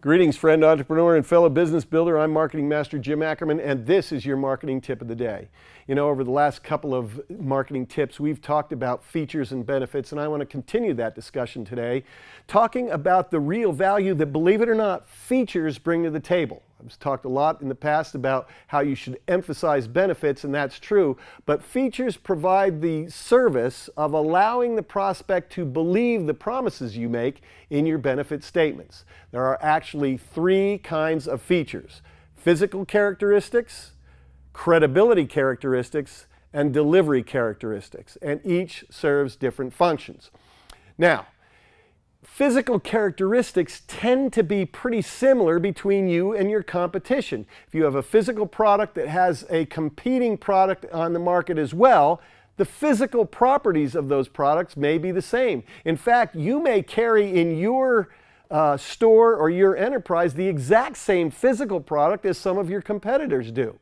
Greetings, friend, entrepreneur, and fellow business builder. I'm Marketing Master Jim Ackerman, and this is your marketing tip of the day. You know, over the last couple of marketing tips, we've talked about features and benefits, and I want to continue that discussion today, talking about the real value that, believe it or not, features bring to the table. I've talked a lot in the past about how you should emphasize benefits, and that's true, but features provide the service of allowing the prospect to believe the promises you make in your benefit statements. There are actually three kinds of features. Physical characteristics, credibility characteristics, and delivery characteristics, and each serves different functions. Now, physical characteristics tend to be pretty similar between you and your competition. If you have a physical product that has a competing product on the market as well, the physical properties of those products may be the same. In fact, you may carry in your uh, store or your enterprise the exact same physical product as some of your competitors do.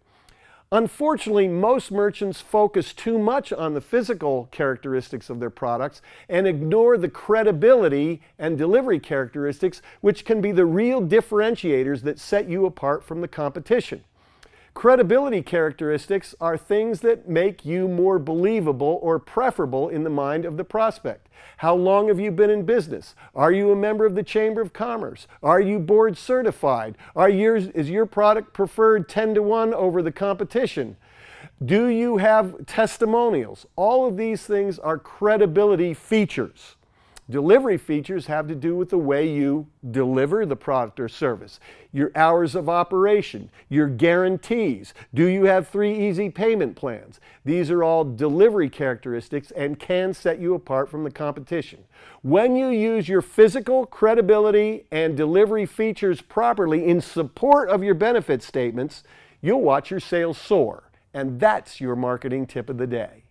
Unfortunately, most merchants focus too much on the physical characteristics of their products and ignore the credibility and delivery characteristics, which can be the real differentiators that set you apart from the competition. Credibility characteristics are things that make you more believable or preferable in the mind of the prospect. How long have you been in business? Are you a member of the Chamber of Commerce? Are you board certified? Are yours, is your product preferred 10 to 1 over the competition? Do you have testimonials? All of these things are credibility features. Delivery features have to do with the way you deliver the product or service, your hours of operation, your guarantees. Do you have three easy payment plans? These are all delivery characteristics and can set you apart from the competition. When you use your physical, credibility, and delivery features properly in support of your benefit statements, you'll watch your sales soar. And that's your marketing tip of the day.